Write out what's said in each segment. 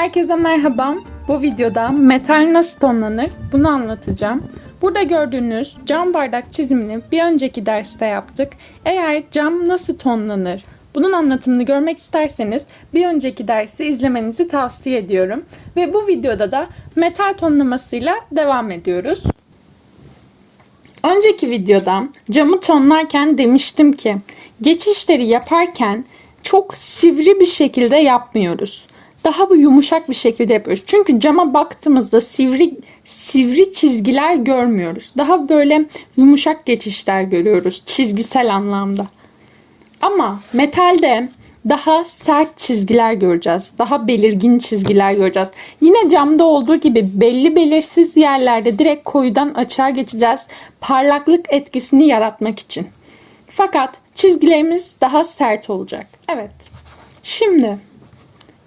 Herkese merhaba. Bu videoda metal nasıl tonlanır bunu anlatacağım. Burada gördüğünüz cam bardak çizimini bir önceki derste yaptık. Eğer cam nasıl tonlanır bunun anlatımını görmek isterseniz bir önceki dersi izlemenizi tavsiye ediyorum. Ve bu videoda da metal tonlamasıyla devam ediyoruz. Önceki videoda camı tonlarken demiştim ki geçişleri yaparken çok sivri bir şekilde yapmıyoruz. Daha bu yumuşak bir şekilde yapıyoruz. Çünkü cama baktığımızda sivri sivri çizgiler görmüyoruz. Daha böyle yumuşak geçişler görüyoruz çizgisel anlamda. Ama metalde daha sert çizgiler göreceğiz. Daha belirgin çizgiler göreceğiz. Yine camda olduğu gibi belli belirsiz yerlerde direkt koyudan açığa geçeceğiz. Parlaklık etkisini yaratmak için. Fakat çizgilerimiz daha sert olacak. Evet. Şimdi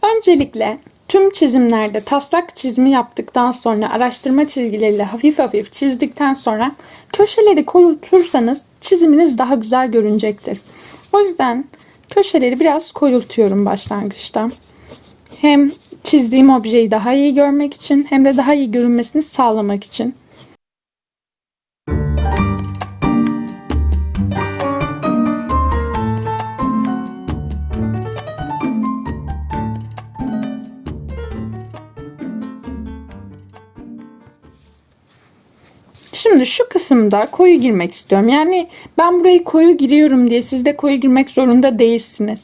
öncelikle tüm çizimlerde taslak çizimi yaptıktan sonra araştırma çizgileriyle hafif hafif çizdikten sonra köşeleri koyultursanız çiziminiz daha güzel görünecektir. O yüzden köşeleri biraz koyultuyorum başlangıçta. Hem çizdiğim objeyi daha iyi görmek için hem de daha iyi görünmesini sağlamak için. Şimdi şu kısımda koyu girmek istiyorum. Yani ben burayı koyu giriyorum diye siz de koyu girmek zorunda değilsiniz.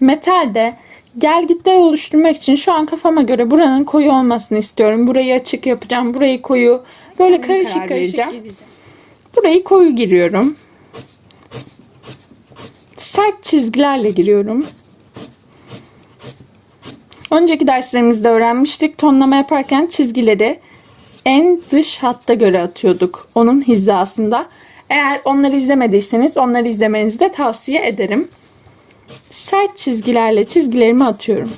Metalde gel gitler oluşturmak için şu an kafama göre buranın koyu olmasını istiyorum. Burayı açık yapacağım. Burayı koyu. Böyle karışık karışık. Burayı koyu giriyorum. Sert çizgilerle giriyorum. Önceki derslerimizde öğrenmiştik. Tonlama yaparken çizgileri en dış hatta göre atıyorduk. Onun hizasında. Eğer onları izlemediyseniz onları izlemenizi de tavsiye ederim. Sert çizgilerle çizgilerimi atıyorum.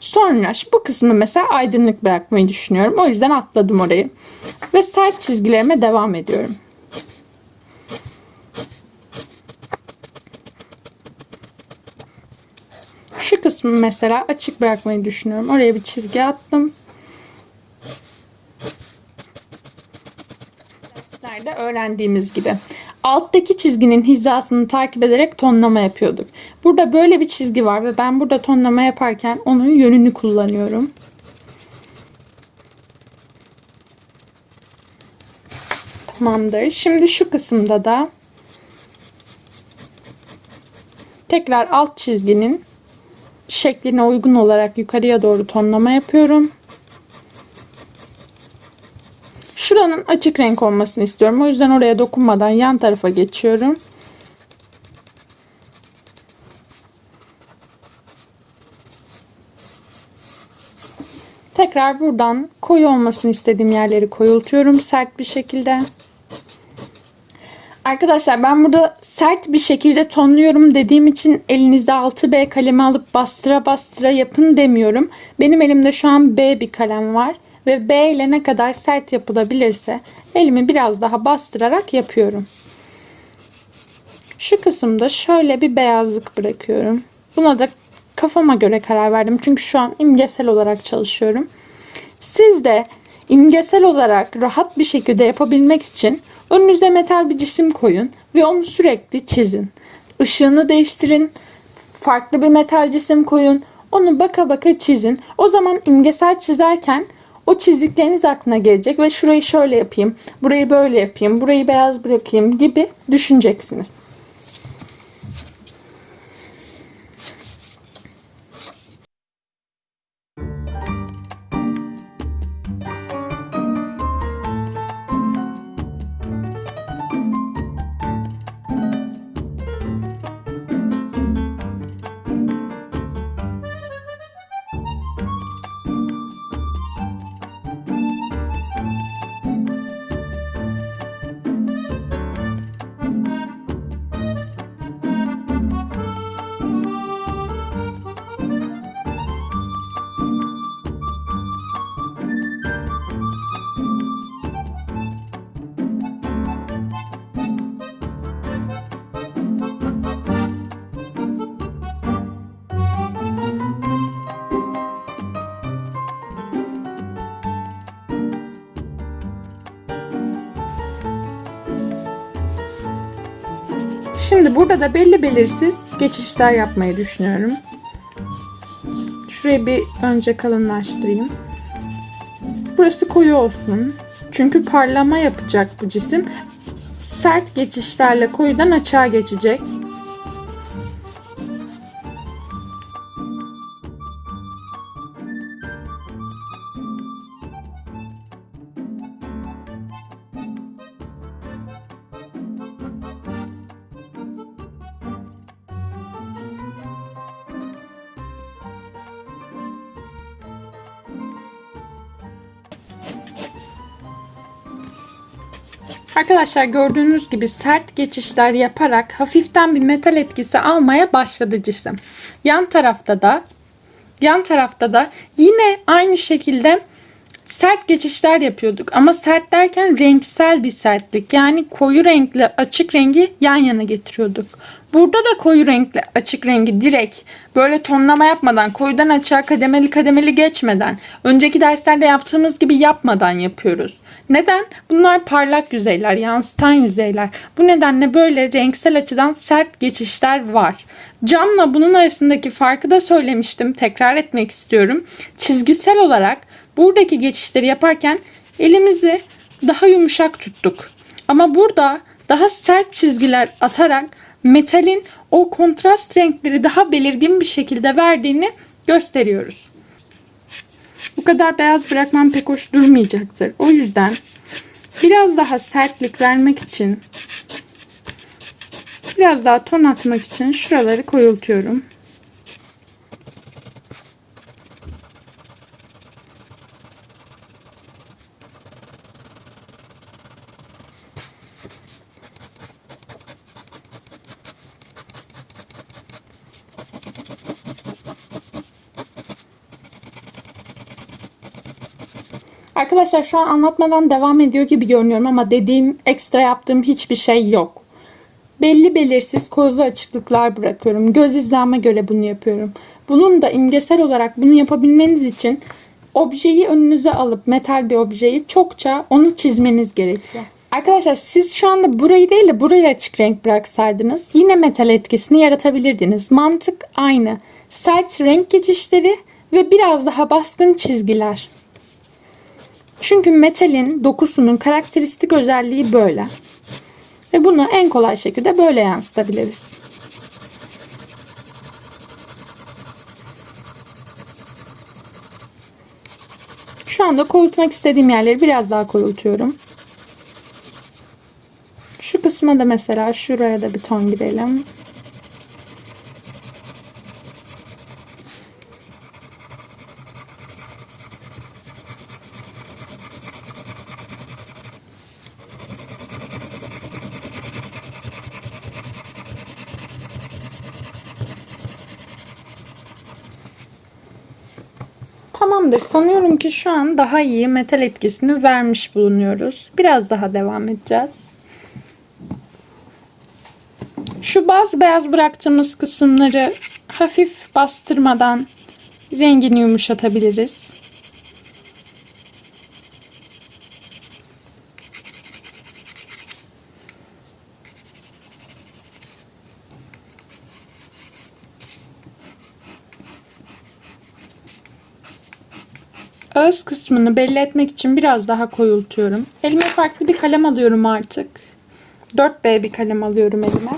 Sonra bu kısmı mesela aydınlık bırakmayı düşünüyorum. O yüzden atladım orayı. Ve sert çizgilerime devam ediyorum. Şu kısmı mesela açık bırakmayı düşünüyorum. Oraya bir çizgi attım. Derslerde öğrendiğimiz gibi. Alttaki çizginin hizasını takip ederek tonlama yapıyorduk. Burada böyle bir çizgi var ve ben burada tonlama yaparken onun yönünü kullanıyorum. Tamamdır. Şimdi şu kısımda da tekrar alt çizginin şekline uygun olarak yukarıya doğru tonlama yapıyorum. Açık renk olmasını istiyorum. O yüzden oraya dokunmadan yan tarafa geçiyorum. Tekrar buradan koyu olmasını istediğim yerleri koyultuyorum sert bir şekilde. Arkadaşlar ben burada sert bir şekilde tonluyorum dediğim için elinizde 6B kalemi alıp bastıra bastıra yapın demiyorum. Benim elimde şu an B bir kalem var ve B ile ne kadar sert yapılabilirse elimi biraz daha bastırarak yapıyorum. Şu kısımda şöyle bir beyazlık bırakıyorum. Buna da kafama göre karar verdim. Çünkü şu an imgesel olarak çalışıyorum. Siz de imgesel olarak rahat bir şekilde yapabilmek için önünüze metal bir cisim koyun ve onu sürekli çizin. Işığını değiştirin. Farklı bir metal cisim koyun. Onu baka baka çizin. O zaman imgesel çizerken o çizdikleriniz aklına gelecek ve şurayı şöyle yapayım, burayı böyle yapayım, burayı beyaz bırakayım gibi düşüneceksiniz. Şimdi burada da belli belirsiz geçişler yapmayı düşünüyorum. Şurayı bir önce kalınlaştırayım. Burası koyu olsun. Çünkü parlama yapacak bu cisim. Sert geçişlerle koyudan açığa geçecek. Arkadaşlar gördüğünüz gibi sert geçişler yaparak hafiften bir metal etkisi almaya başladı cisim. Yan tarafta da yan tarafta da yine aynı şekilde sert geçişler yapıyorduk. Ama sert derken renksel bir sertlik. Yani koyu renkli açık rengi yan yana getiriyorduk. Burada da koyu renkli açık rengi direkt böyle tonlama yapmadan, koyudan açığa kademeli kademeli geçmeden, önceki derslerde yaptığımız gibi yapmadan yapıyoruz. Neden? Bunlar parlak yüzeyler, yansıtan yüzeyler. Bu nedenle böyle renksel açıdan sert geçişler var. Camla bunun arasındaki farkı da söylemiştim. Tekrar etmek istiyorum. Çizgisel olarak buradaki geçişleri yaparken elimizi daha yumuşak tuttuk. Ama burada daha sert çizgiler atarak metalin o kontrast renkleri daha belirgin bir şekilde verdiğini gösteriyoruz. Bu kadar beyaz bırakmam pek hoş durmayacaktır. O yüzden biraz daha sertlik vermek için biraz daha ton atmak için şuraları koyultuyorum. Arkadaşlar şu an anlatmadan devam ediyor gibi görünüyorum ama dediğim ekstra yaptığım hiçbir şey yok. Belli belirsiz koyulu açıklıklar bırakıyorum. Göz hizama göre bunu yapıyorum. Bunun da imgesel olarak bunu yapabilmeniz için objeyi önünüze alıp metal bir objeyi çokça onu çizmeniz gerekiyor. Arkadaşlar siz şu anda burayı değil de burayı açık renk bıraksaydınız yine metal etkisini yaratabilirdiniz. Mantık aynı. Sert renk geçişleri ve biraz daha baskın çizgiler. Çünkü metalin dokusunun karakteristik özelliği böyle. Ve bunu en kolay şekilde böyle yansıtabiliriz. Şu anda koyultmak istediğim yerleri biraz daha koyultuyorum. Şu kısma da mesela şuraya da bir ton girelim. Tamamdır. Sanıyorum ki şu an daha iyi metal etkisini vermiş bulunuyoruz. Biraz daha devam edeceğiz. Şu baz beyaz bıraktığımız kısımları hafif bastırmadan rengini yumuşatabiliriz. Öz kısmını belli etmek için biraz daha koyultuyorum. Elime farklı bir kalem alıyorum artık. 4B bir kalem alıyorum elime.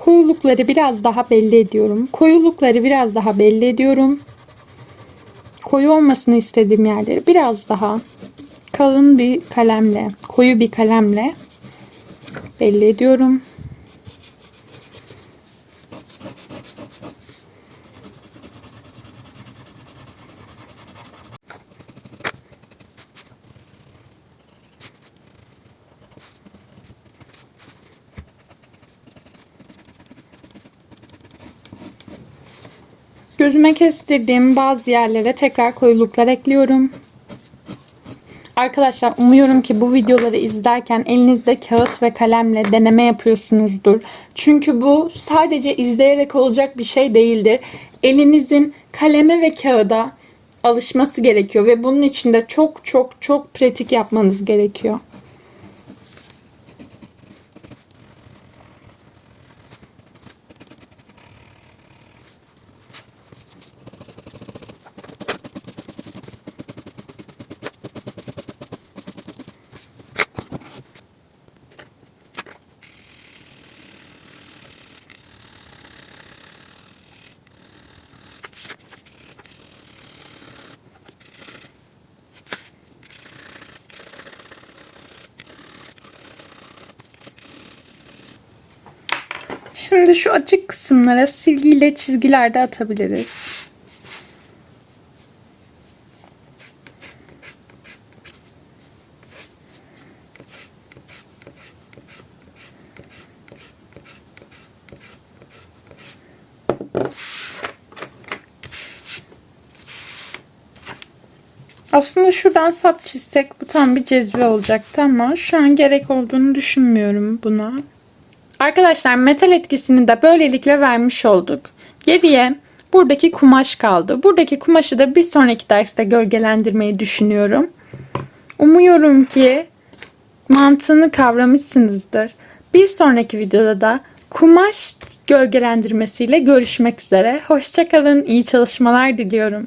Koyulukları biraz daha belli ediyorum. Koyulukları biraz daha belli ediyorum. Koyu olmasını istediğim yerleri biraz daha kalın bir kalemle, koyu bir kalemle belli ediyorum. Gözüme kestirdiğim bazı yerlere tekrar koyuluklar ekliyorum. Arkadaşlar umuyorum ki bu videoları izlerken elinizde kağıt ve kalemle deneme yapıyorsunuzdur. Çünkü bu sadece izleyerek olacak bir şey değildir. Elinizin kaleme ve kağıda alışması gerekiyor ve bunun için de çok çok çok pratik yapmanız gerekiyor. Şimdi şu açık kısımlara silgiyle çizgiler de atabiliriz. Aslında şuradan sap çizsek bu tam bir cezve olacaktı ama şu an gerek olduğunu düşünmüyorum buna. Arkadaşlar metal etkisini de böylelikle vermiş olduk. Geriye buradaki kumaş kaldı. Buradaki kumaşı da bir sonraki derste gölgelendirmeyi düşünüyorum. Umuyorum ki mantığını kavramışsınızdır. Bir sonraki videoda da kumaş gölgelendirmesiyle görüşmek üzere. Hoşçakalın, iyi çalışmalar diliyorum.